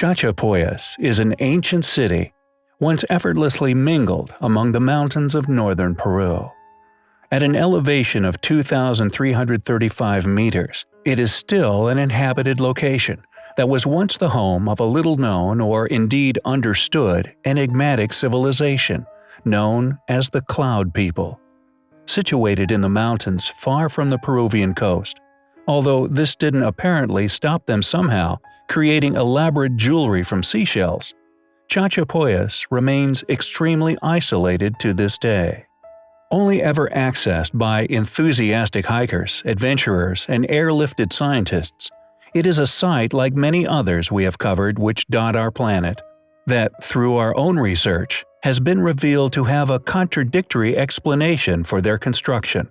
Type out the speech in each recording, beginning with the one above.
Chachapoyas is an ancient city, once effortlessly mingled among the mountains of northern Peru. At an elevation of 2,335 meters, it is still an inhabited location that was once the home of a little-known or indeed understood enigmatic civilization known as the Cloud People. Situated in the mountains far from the Peruvian coast, although this didn't apparently stop them somehow creating elaborate jewelry from seashells, Chachapoyas remains extremely isolated to this day. Only ever accessed by enthusiastic hikers, adventurers, and airlifted scientists, it is a site like many others we have covered which dot our planet, that, through our own research, has been revealed to have a contradictory explanation for their construction.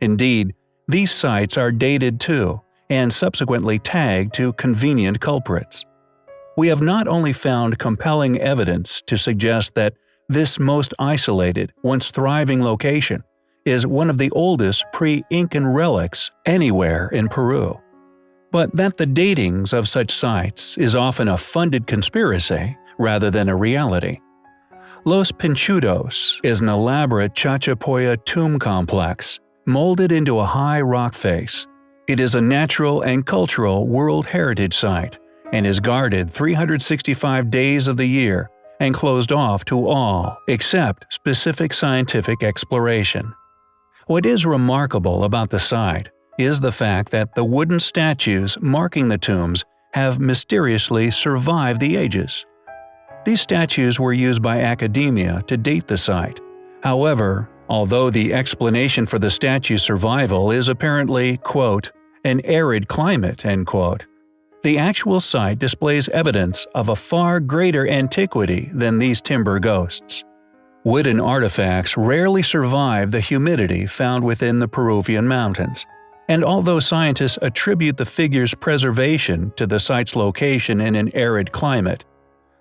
Indeed, these sites are dated too, and subsequently tagged to convenient culprits. We have not only found compelling evidence to suggest that this most isolated, once thriving location is one of the oldest pre-Incan relics anywhere in Peru, but that the datings of such sites is often a funded conspiracy rather than a reality. Los Pinchudos is an elaborate Chachapoya tomb complex molded into a high rock face it is a natural and cultural World Heritage Site and is guarded 365 days of the year and closed off to all except specific scientific exploration. What is remarkable about the site is the fact that the wooden statues marking the tombs have mysteriously survived the ages. These statues were used by academia to date the site. However, although the explanation for the statue's survival is apparently, quote, an arid climate, end quote, the actual site displays evidence of a far greater antiquity than these timber ghosts. Wooden artifacts rarely survive the humidity found within the Peruvian mountains, and although scientists attribute the figure's preservation to the site's location in an arid climate,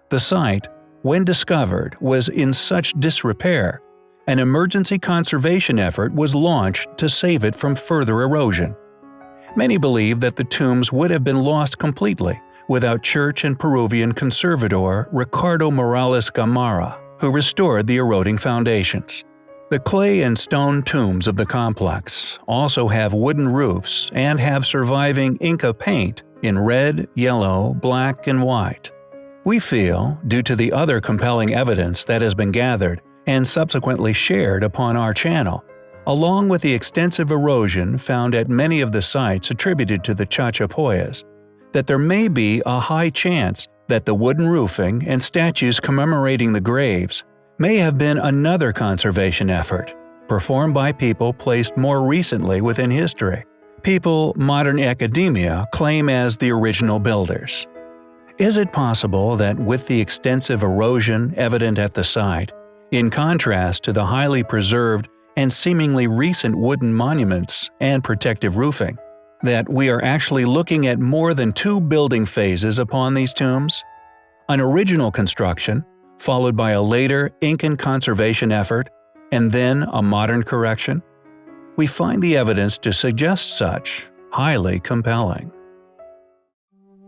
the site, when discovered, was in such disrepair an emergency conservation effort was launched to save it from further erosion. Many believe that the tombs would have been lost completely without church and Peruvian conservator Ricardo Morales Gamarra, who restored the eroding foundations. The clay and stone tombs of the complex also have wooden roofs and have surviving Inca paint in red, yellow, black, and white. We feel, due to the other compelling evidence that has been gathered, and subsequently shared upon our channel, along with the extensive erosion found at many of the sites attributed to the Chachapoyas, that there may be a high chance that the wooden roofing and statues commemorating the graves may have been another conservation effort, performed by people placed more recently within history, people modern academia claim as the original builders. Is it possible that with the extensive erosion evident at the site, in contrast to the highly preserved and seemingly recent wooden monuments and protective roofing, that we are actually looking at more than two building phases upon these tombs? An original construction, followed by a later Incan conservation effort, and then a modern correction? We find the evidence to suggest such highly compelling.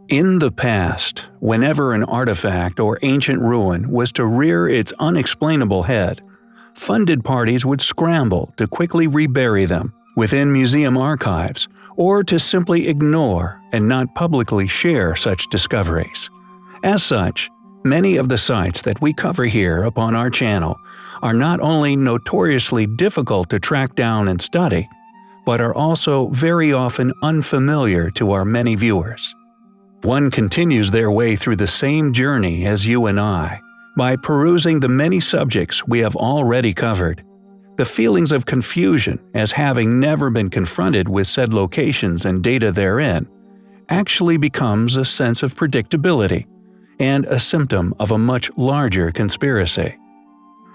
In the past, whenever an artifact or ancient ruin was to rear its unexplainable head, funded parties would scramble to quickly rebury them within museum archives or to simply ignore and not publicly share such discoveries. As such, many of the sites that we cover here upon our channel are not only notoriously difficult to track down and study, but are also very often unfamiliar to our many viewers. One continues their way through the same journey as you and I, by perusing the many subjects we have already covered. The feelings of confusion as having never been confronted with said locations and data therein actually becomes a sense of predictability and a symptom of a much larger conspiracy.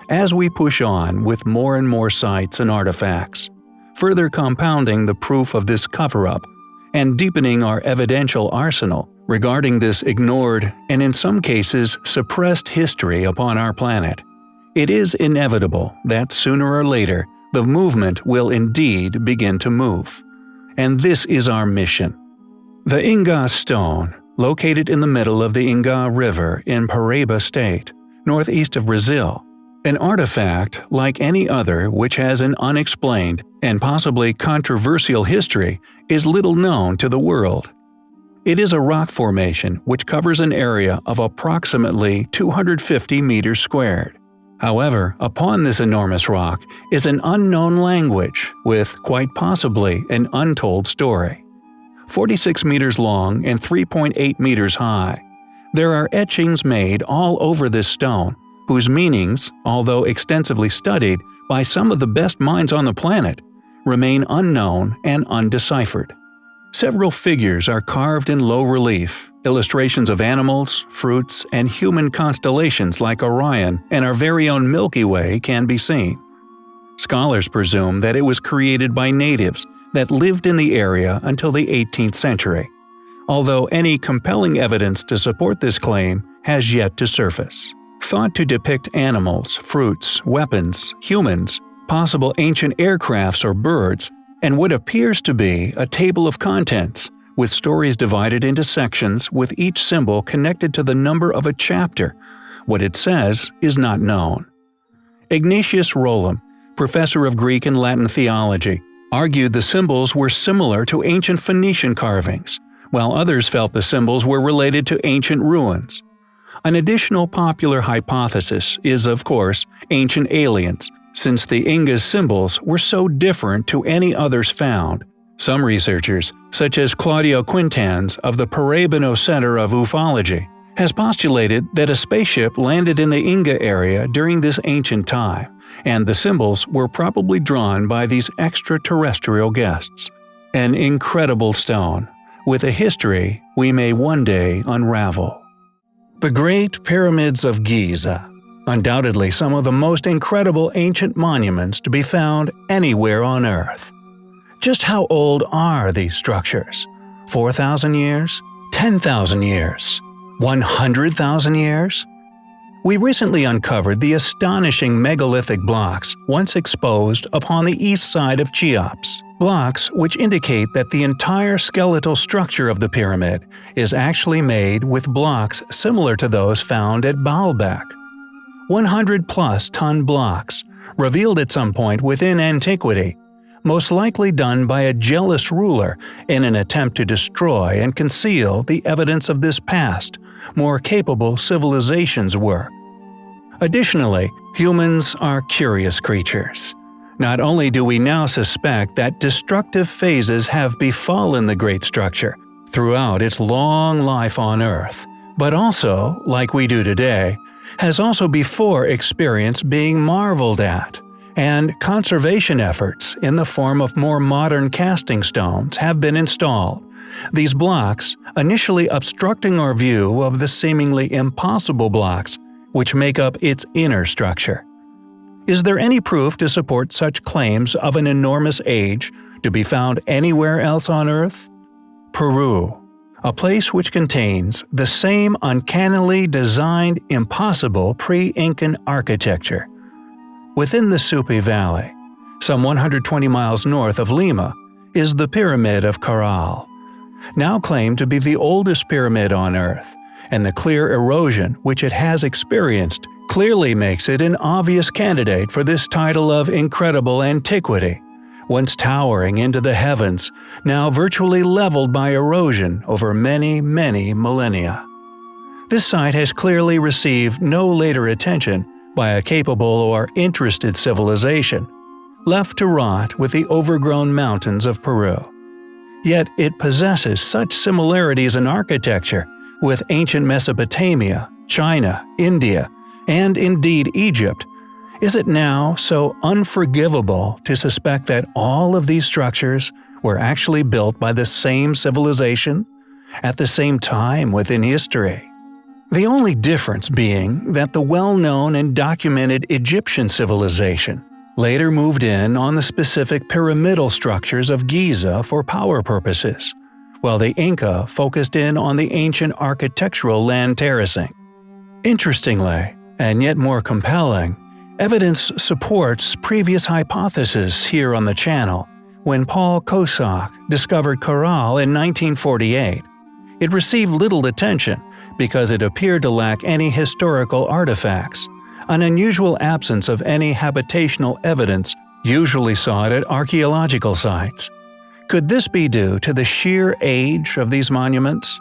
As we push on with more and more sites and artifacts, further compounding the proof of this cover-up and deepening our evidential arsenal, regarding this ignored and in some cases suppressed history upon our planet. It is inevitable that sooner or later the movement will indeed begin to move. And this is our mission. The Inga stone, located in the middle of the Inga River in Paraíba State, northeast of Brazil. An artifact, like any other which has an unexplained and possibly controversial history, is little known to the world. It is a rock formation which covers an area of approximately 250 meters squared. However, upon this enormous rock is an unknown language with, quite possibly, an untold story. 46 meters long and 3.8 meters high. There are etchings made all over this stone, whose meanings, although extensively studied by some of the best minds on the planet, remain unknown and undeciphered. Several figures are carved in low relief, illustrations of animals, fruits, and human constellations like Orion and our very own Milky Way can be seen. Scholars presume that it was created by natives that lived in the area until the 18th century, although any compelling evidence to support this claim has yet to surface. Thought to depict animals, fruits, weapons, humans, possible ancient aircrafts or birds, and what appears to be a table of contents, with stories divided into sections with each symbol connected to the number of a chapter. What it says is not known. Ignatius Rolim, professor of Greek and Latin theology, argued the symbols were similar to ancient Phoenician carvings, while others felt the symbols were related to ancient ruins. An additional popular hypothesis is, of course, ancient aliens, since the Inga's symbols were so different to any others found. Some researchers, such as Claudio Quintans of the Paraibano Center of Ufology, has postulated that a spaceship landed in the Inga area during this ancient time, and the symbols were probably drawn by these extraterrestrial guests. An incredible stone, with a history we may one day unravel. The Great Pyramids of Giza Undoubtedly some of the most incredible ancient monuments to be found anywhere on Earth. Just how old are these structures? 4,000 years? 10,000 years? 100,000 years? We recently uncovered the astonishing megalithic blocks once exposed upon the east side of Cheops. Blocks which indicate that the entire skeletal structure of the pyramid is actually made with blocks similar to those found at Baalbek. 100 plus ton blocks, revealed at some point within antiquity, most likely done by a jealous ruler in an attempt to destroy and conceal the evidence of this past, more capable civilization's were. Additionally, humans are curious creatures. Not only do we now suspect that destructive phases have befallen the great structure throughout its long life on Earth, but also, like we do today, has also before experienced being marveled at, and conservation efforts in the form of more modern casting stones have been installed. These blocks, initially obstructing our view of the seemingly impossible blocks which make up its inner structure. Is there any proof to support such claims of an enormous age to be found anywhere else on Earth? Peru a place which contains the same uncannily designed impossible pre-Incan architecture. Within the Supe Valley, some 120 miles north of Lima, is the Pyramid of Caral, now claimed to be the oldest pyramid on Earth, and the clear erosion which it has experienced clearly makes it an obvious candidate for this title of incredible antiquity once towering into the heavens, now virtually leveled by erosion over many, many millennia. This site has clearly received no later attention by a capable or interested civilization, left to rot with the overgrown mountains of Peru. Yet it possesses such similarities in architecture with ancient Mesopotamia, China, India, and indeed Egypt is it now so unforgivable to suspect that all of these structures were actually built by the same civilization, at the same time within history? The only difference being that the well-known and documented Egyptian civilization later moved in on the specific pyramidal structures of Giza for power purposes, while the Inca focused in on the ancient architectural land terracing. Interestingly, and yet more compelling, Evidence supports previous hypotheses here on the channel. When Paul Kosok discovered Caral in 1948, It received little attention because it appeared to lack any historical artifacts. An unusual absence of any habitational evidence usually sought at archaeological sites. Could this be due to the sheer age of these monuments?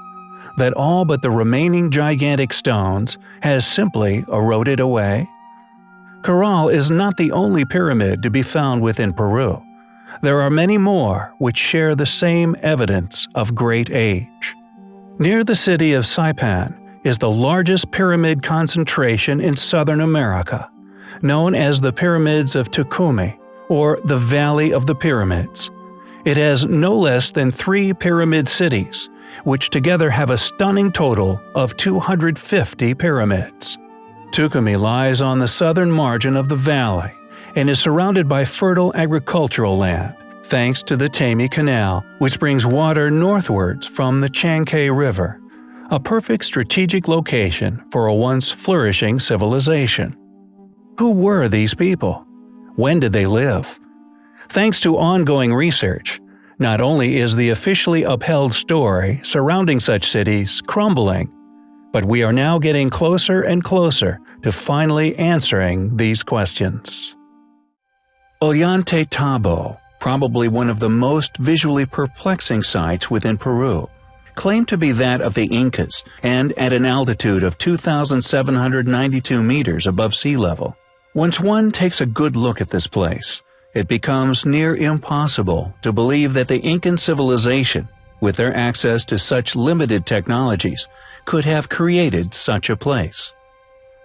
That all but the remaining gigantic stones has simply eroded away? Caral is not the only pyramid to be found within Peru. There are many more which share the same evidence of great age. Near the city of Saipan is the largest pyramid concentration in Southern America, known as the Pyramids of Túcume, or the Valley of the Pyramids. It has no less than three pyramid cities, which together have a stunning total of 250 pyramids. Túcume lies on the southern margin of the valley and is surrounded by fertile agricultural land, thanks to the Taymi Canal, which brings water northwards from the Chancay River, a perfect strategic location for a once flourishing civilization. Who were these people? When did they live? Thanks to ongoing research, not only is the officially upheld story surrounding such cities crumbling, but we are now getting closer and closer to finally answering these questions. Ollantaytambo, probably one of the most visually perplexing sites within Peru, claimed to be that of the Incas and at an altitude of 2,792 meters above sea level. Once one takes a good look at this place, it becomes near impossible to believe that the Incan civilization, with their access to such limited technologies, could have created such a place.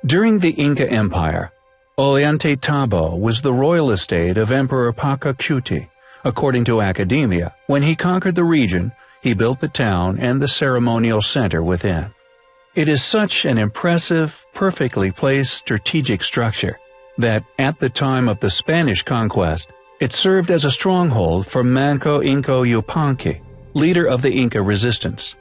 During the Inca Empire, Ollantaytambo was the royal estate of Emperor Pachacuti. According to academia, when he conquered the region, he built the town and the ceremonial center within. It is such an impressive, perfectly placed strategic structure that at the time of the Spanish conquest, it served as a stronghold for Manco Inca Yupanqui, leader of the Inca resistance.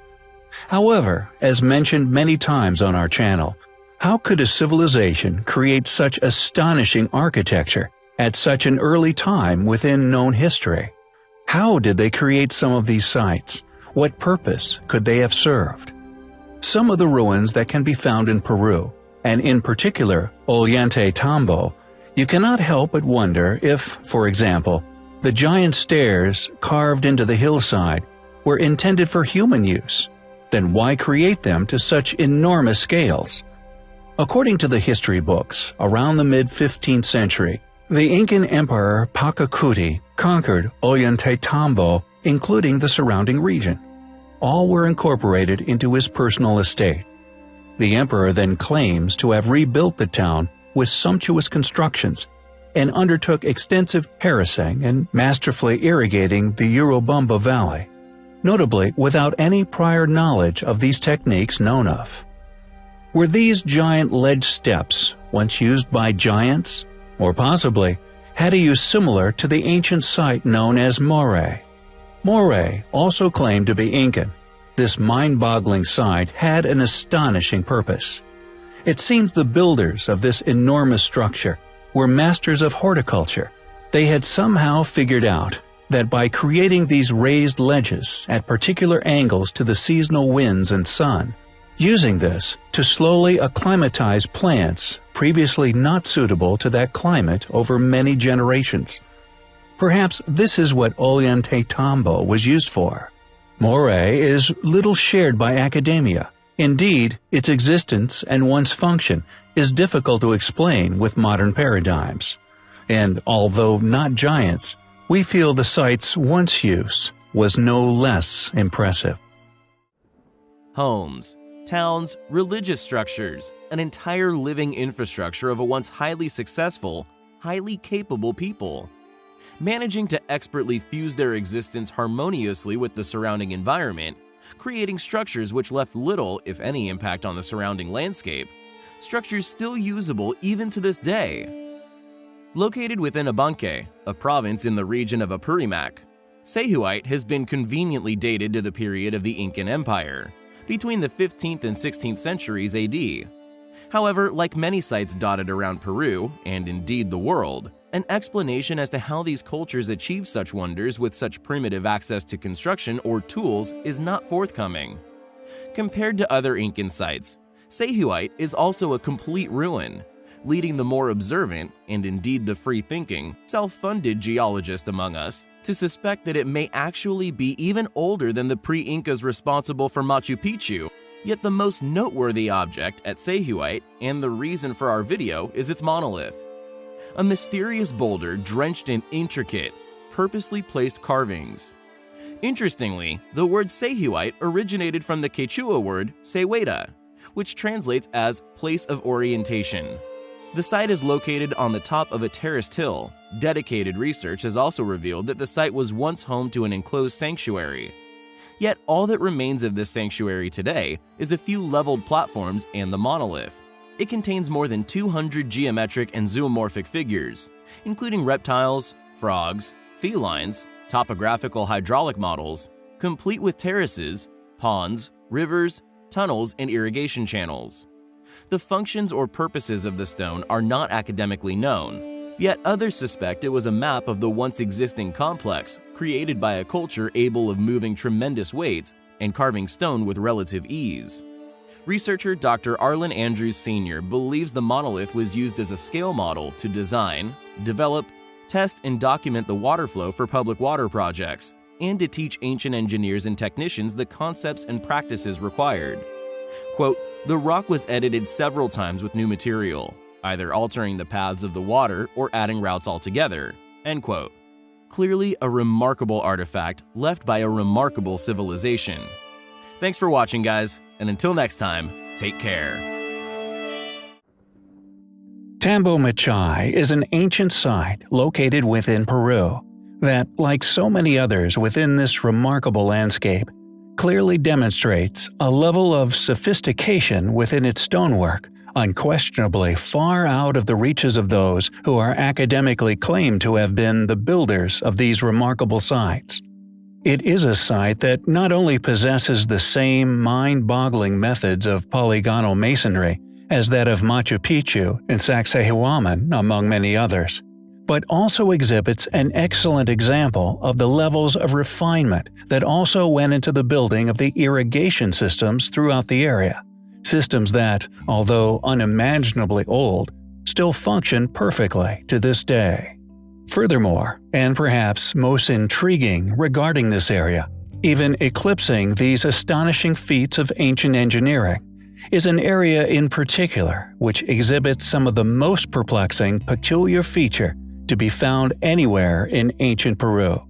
However, as mentioned many times on our channel, how could a civilization create such astonishing architecture at such an early time within known history? How did they create some of these sites? What purpose could they have served? Some of the ruins that can be found in Peru and in particular Ollantaytambo, you cannot help but wonder if, for example, the giant stairs carved into the hillside were intended for human use, then why create them to such enormous scales? According to the history books, around the mid-15th century, the Incan Emperor Pachacuti conquered Ollantaytambo, including the surrounding region. All were incorporated into his personal estate. The emperor then claims to have rebuilt the town with sumptuous constructions and undertook extensive terracing and masterfully irrigating the Urubamba Valley, notably without any prior knowledge of these techniques known of. Were these giant ledge steps once used by giants? Or possibly, had a use similar to the ancient site known as Moray? Moray also claimed to be Incan, this mind-boggling site had an astonishing purpose. It seems the builders of this enormous structure were masters of horticulture. They had somehow figured out that by creating these raised ledges at particular angles to the seasonal winds and sun, using this to slowly acclimatize plants previously not suitable to that climate over many generations. Perhaps this is what Ollantaytambo was used for. Moray is little shared by academia. Indeed, its existence and one's function is difficult to explain with modern paradigms. And although not giants, we feel the site's once use was no less impressive. Homes, towns, religious structures, an entire living infrastructure of a once highly successful, highly capable people managing to expertly fuse their existence harmoniously with the surrounding environment, creating structures which left little, if any, impact on the surrounding landscape, structures still usable even to this day. Located within Abancay, a province in the region of Apurimac, Sayhuite has been conveniently dated to the period of the Incan Empire, between the 15th and 16th centuries AD. However, like many sites dotted around Peru, and indeed the world, an explanation as to how these cultures achieve such wonders with such primitive access to construction or tools is not forthcoming. Compared to other Incan sites, Sayhuite is also a complete ruin, leading the more observant, and indeed the free-thinking, self-funded geologist among us to suspect that it may actually be even older than the pre-Incas responsible for Machu Picchu. Yet the most noteworthy object at Sayhuite, and the reason for our video, is its monolith. A mysterious boulder drenched in intricate, purposely placed carvings. Interestingly, the word Sayhuite originated from the Quechua word Seweda, which translates as place of orientation. The site is located on the top of a terraced hill. Dedicated research has also revealed that the site was once home to an enclosed sanctuary. Yet all that remains of this sanctuary today is a few leveled platforms and the monolith. It contains more than 200 geometric and zoomorphic figures, including reptiles, frogs, felines, topographical hydraulic models, complete with terraces, ponds, rivers, tunnels, and irrigation channels. The functions or purposes of the stone are not academically known, yet others suspect it was a map of the once existing complex created by a culture able of moving tremendous weights and carving stone with relative ease. Researcher Dr. Arlen Andrews Sr. believes the monolith was used as a scale model to design, develop, test, and document the water flow for public water projects, and to teach ancient engineers and technicians the concepts and practices required. Quote, the rock was edited several times with new material, either altering the paths of the water or adding routes altogether. End quote. Clearly a remarkable artifact left by a remarkable civilization. Thanks for watching guys, and until next time, take care. Tambo Machay is an ancient site located within Peru that, like so many others within this remarkable landscape, clearly demonstrates a level of sophistication within its stonework, unquestionably far out of the reaches of those who are academically claimed to have been the builders of these remarkable sites. It is a site that not only possesses the same mind-boggling methods of polygonal masonry as that of Machu Picchu and Sacsayhuaman, among many others, but also exhibits an excellent example of the levels of refinement that also went into the building of the irrigation systems throughout the area. Systems that, although unimaginably old, still function perfectly to this day. Furthermore, and perhaps most intriguing regarding this area, even eclipsing these astonishing feats of ancient engineering, is an area in particular which exhibits some of the most perplexing peculiar feature to be found anywhere in ancient Peru.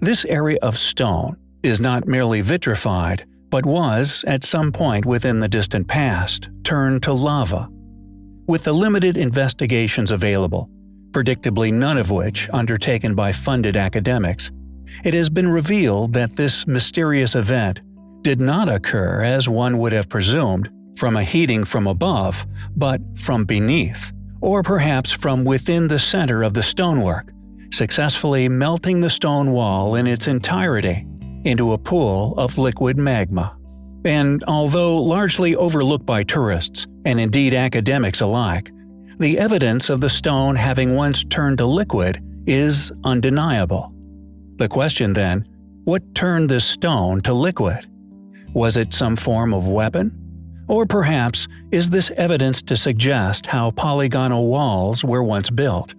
This area of stone is not merely vitrified, but was, at some point within the distant past, turned to lava. With the limited investigations available, predictably none of which undertaken by funded academics, it has been revealed that this mysterious event did not occur as one would have presumed from a heating from above, but from beneath or perhaps from within the center of the stonework, successfully melting the stone wall in its entirety into a pool of liquid magma. And although largely overlooked by tourists, and indeed academics alike, the evidence of the stone having once turned to liquid is undeniable. The question then, what turned this stone to liquid? Was it some form of weapon? Or perhaps is this evidence to suggest how polygonal walls were once built?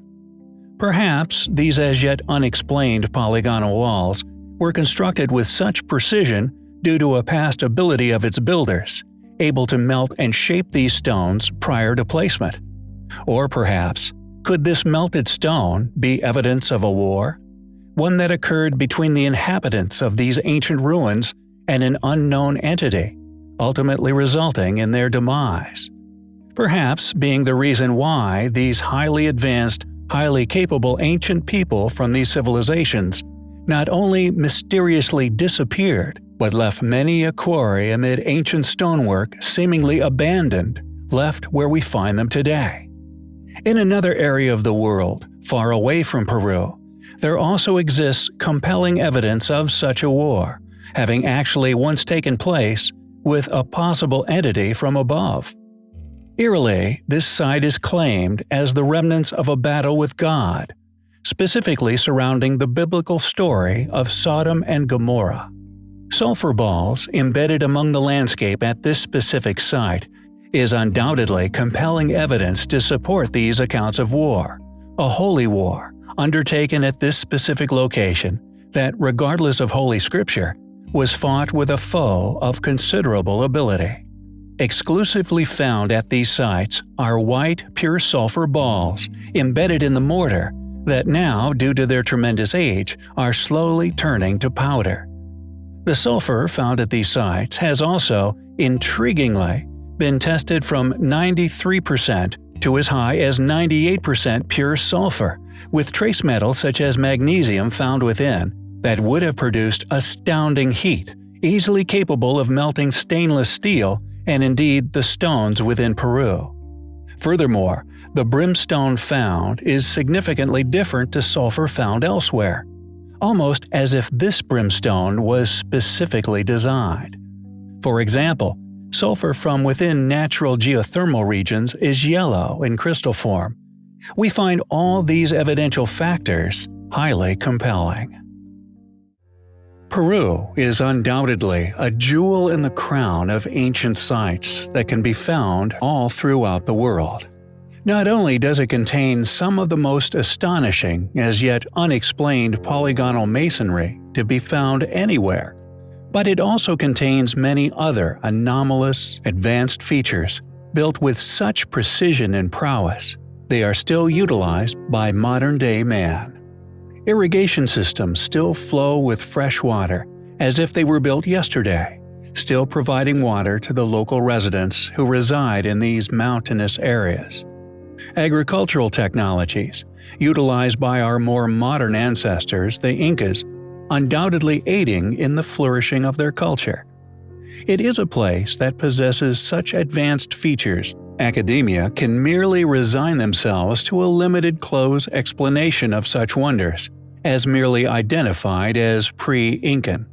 Perhaps these as yet unexplained polygonal walls were constructed with such precision due to a past ability of its builders, able to melt and shape these stones prior to placement. Or perhaps, could this melted stone be evidence of a war? One that occurred between the inhabitants of these ancient ruins and an unknown entity, ultimately resulting in their demise. Perhaps being the reason why these highly advanced, highly capable ancient people from these civilizations not only mysteriously disappeared, but left many a quarry amid ancient stonework seemingly abandoned, left where we find them today. In another area of the world, far away from Peru, there also exists compelling evidence of such a war, having actually once taken place with a possible entity from above. Eerily, this site is claimed as the remnants of a battle with God, specifically surrounding the biblical story of Sodom and Gomorrah. Sulfur balls embedded among the landscape at this specific site is undoubtedly compelling evidence to support these accounts of war, a holy war undertaken at this specific location that, regardless of Holy Scripture, was fought with a foe of considerable ability. Exclusively found at these sites are white pure sulfur balls embedded in the mortar that now, due to their tremendous age, are slowly turning to powder. The sulfur found at these sites has also, intriguingly, been tested from 93% to as high as 98% pure sulfur, with trace metals such as magnesium found within, that would have produced astounding heat, easily capable of melting stainless steel and indeed the stones within Peru. Furthermore, the brimstone found is significantly different to sulfur found elsewhere, almost as if this brimstone was specifically designed. For example, sulfur from within natural geothermal regions is yellow in crystal form. We find all these evidential factors highly compelling. Peru is undoubtedly a jewel in the crown of ancient sites that can be found all throughout the world. Not only does it contain some of the most astonishing, as yet unexplained polygonal masonry to be found anywhere, but it also contains many other anomalous, advanced features built with such precision and prowess, they are still utilized by modern-day man. Irrigation systems still flow with fresh water, as if they were built yesterday, still providing water to the local residents who reside in these mountainous areas. Agricultural technologies, utilized by our more modern ancestors, the Incas, undoubtedly aiding in the flourishing of their culture. It is a place that possesses such advanced features academia can merely resign themselves to a limited close explanation of such wonders, as merely identified as pre-Incan.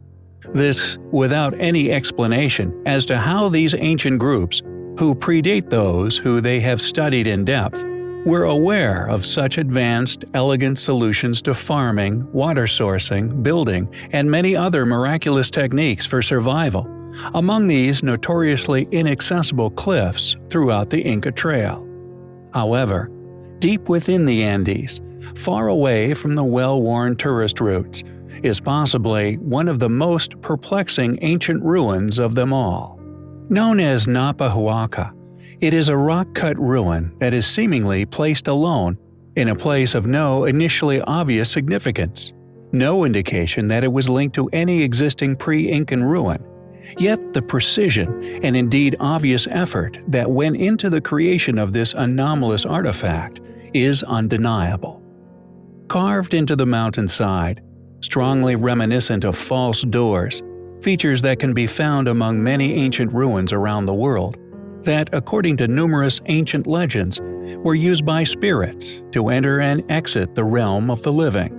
This without any explanation as to how these ancient groups, who predate those who they have studied in depth, were aware of such advanced, elegant solutions to farming, water sourcing, building, and many other miraculous techniques for survival, among these notoriously inaccessible cliffs throughout the Inca Trail. However, deep within the Andes, far away from the well-worn tourist routes, is possibly one of the most perplexing ancient ruins of them all. Known as Naupa Huaca, it is a rock-cut ruin that is seemingly placed alone in a place of no initially obvious significance, no indication that it was linked to any existing pre-Incan ruin, Yet the precision and indeed obvious effort that went into the creation of this anomalous artifact is undeniable. Carved into the mountainside, strongly reminiscent of false doors, features that can be found among many ancient ruins around the world, that, according to numerous ancient legends, were used by spirits to enter and exit the realm of the living.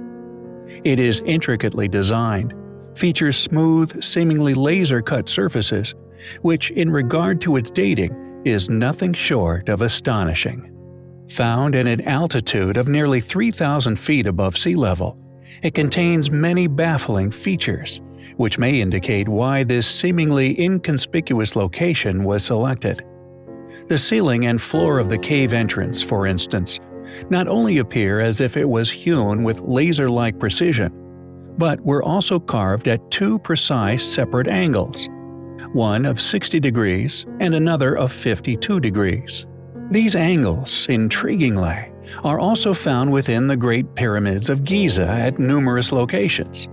It is intricately designed, features smooth, seemingly laser-cut surfaces, which in regard to its dating is nothing short of astonishing. Found at an altitude of nearly 3,000 feet above sea level, it contains many baffling features, which may indicate why this seemingly inconspicuous location was selected. The ceiling and floor of the cave entrance, for instance, not only appear as if it was hewn with laser-like precision, but were also carved at two precise separate angles, one of 60 degrees and another of 52 degrees. These angles, intriguingly, are also found within the Great Pyramids of Giza at numerous locations.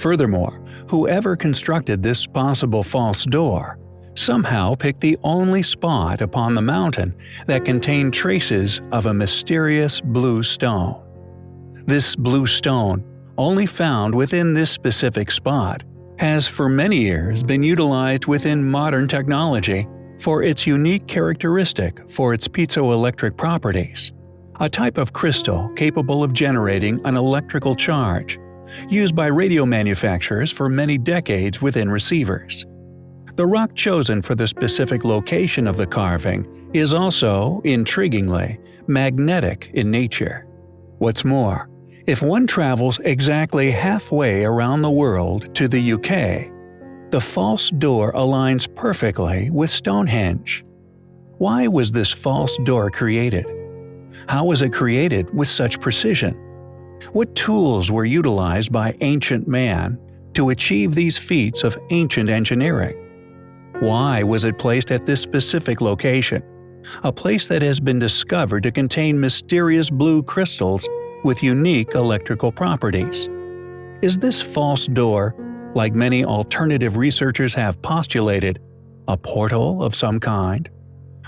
Furthermore, whoever constructed this possible false door somehow picked the only spot upon the mountain that contained traces of a mysterious blue stone. This blue stone only found within this specific spot, has for many years been utilized within modern technology for its unique characteristic for its piezoelectric properties, a type of crystal capable of generating an electrical charge, used by radio manufacturers for many decades within receivers. The rock chosen for the specific location of the carving is also, intriguingly, magnetic in nature. What's more, if one travels exactly halfway around the world to the UK, The false door aligns perfectly with Stonehenge. Why was this false door created? How was it created with such precision? What tools were utilized by ancient man to achieve these feats of ancient engineering? Why was it placed at this specific location? A place that has been discovered to contain mysterious blue crystals with unique electrical properties. Is this false door, like many alternative researchers have postulated, a portal of some kind?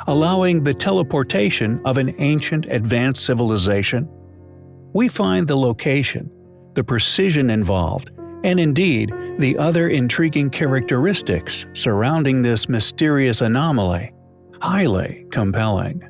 Allowing the teleportation of an ancient advanced civilization? We find the location, the precision involved, and indeed the other intriguing characteristics surrounding this mysterious anomaly highly compelling.